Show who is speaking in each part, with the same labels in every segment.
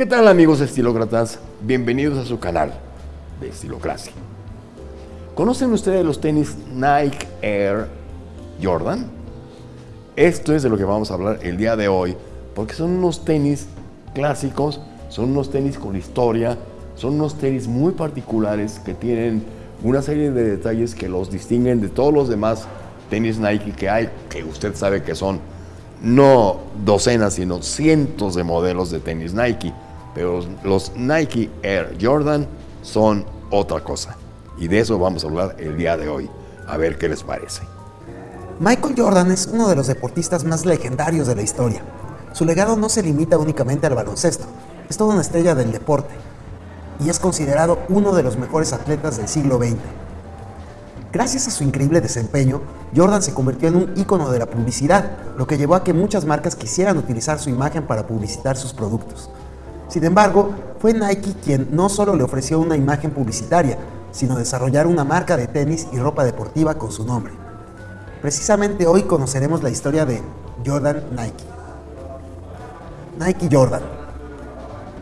Speaker 1: ¿Qué tal amigos estilócratas? Bienvenidos a su canal de Estilocracia. ¿Conocen ustedes los tenis Nike Air Jordan? Esto es de lo que vamos a hablar el día de hoy, porque son unos tenis clásicos, son unos tenis con historia, son unos tenis muy particulares que tienen una serie de detalles que los distinguen de todos los demás tenis Nike que hay, que usted sabe que son no docenas, sino cientos de modelos de tenis Nike. Pero los Nike Air Jordan son otra cosa. Y de eso vamos a hablar el día de hoy. A ver qué les parece.
Speaker 2: Michael Jordan es uno de los deportistas más legendarios de la historia. Su legado no se limita únicamente al baloncesto, es toda una estrella del deporte y es considerado uno de los mejores atletas del siglo XX. Gracias a su increíble desempeño, Jordan se convirtió en un ícono de la publicidad, lo que llevó a que muchas marcas quisieran utilizar su imagen para publicitar sus productos. Sin embargo, fue Nike quien no solo le ofreció una imagen publicitaria, sino desarrollar una marca de tenis y ropa deportiva con su nombre. Precisamente hoy conoceremos la historia de Jordan Nike. Nike Jordan.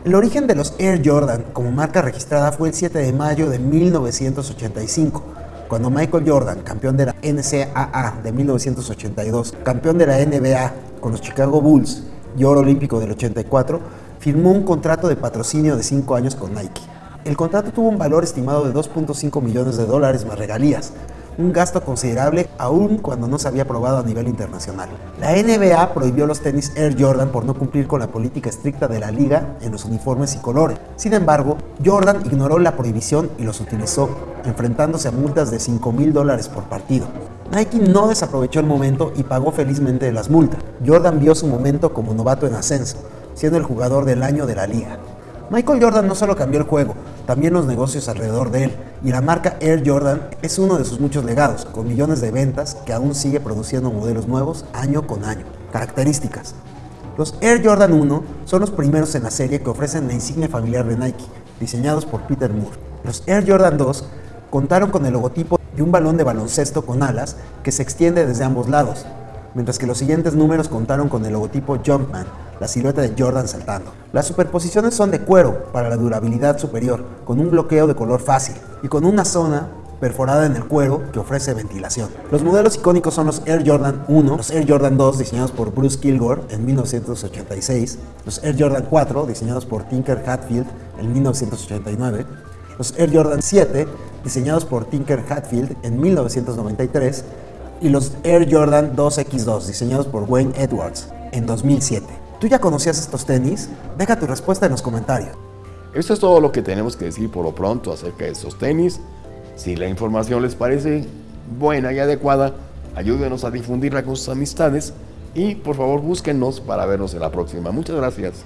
Speaker 2: El origen de los Air Jordan como marca registrada fue el 7 de mayo de 1985 cuando Michael Jordan, campeón de la NCAA de 1982, campeón de la NBA con los Chicago Bulls y oro olímpico del 84, firmó un contrato de patrocinio de 5 años con Nike. El contrato tuvo un valor estimado de 2.5 millones de dólares más regalías, un gasto considerable aún cuando no se había aprobado a nivel internacional. La NBA prohibió los tenis Air Jordan por no cumplir con la política estricta de la liga en los uniformes y colores. Sin embargo, Jordan ignoró la prohibición y los utilizó, enfrentándose a multas de 5 mil dólares por partido. Nike no desaprovechó el momento y pagó felizmente las multas. Jordan vio su momento como novato en ascenso, siendo el jugador del año de la liga. Michael Jordan no solo cambió el juego, también los negocios alrededor de él, y la marca Air Jordan es uno de sus muchos legados, con millones de ventas que aún sigue produciendo modelos nuevos año con año. Características. Los Air Jordan 1 son los primeros en la serie que ofrecen la insignia familiar de Nike, diseñados por Peter Moore. Los Air Jordan 2 contaron con el logotipo de un balón de baloncesto con alas que se extiende desde ambos lados, mientras que los siguientes números contaron con el logotipo Jumpman, la silueta de Jordan saltando. Las superposiciones son de cuero para la durabilidad superior, con un bloqueo de color fácil y con una zona perforada en el cuero que ofrece ventilación. Los modelos icónicos son los Air Jordan 1, los Air Jordan 2 diseñados por Bruce Kilgore en 1986, los Air Jordan 4 diseñados por Tinker Hatfield en 1989, los Air Jordan 7 diseñados por Tinker Hatfield en 1993 y los Air Jordan 2X2 diseñados por Wayne Edwards en 2007. ¿Tú ya conocías estos tenis? Deja tu respuesta en los comentarios.
Speaker 1: Esto es todo lo que tenemos que decir por lo pronto acerca de estos tenis. Si la información les parece buena y adecuada, ayúdenos a difundirla con sus amistades y por favor búsquenos para vernos en la próxima. Muchas gracias.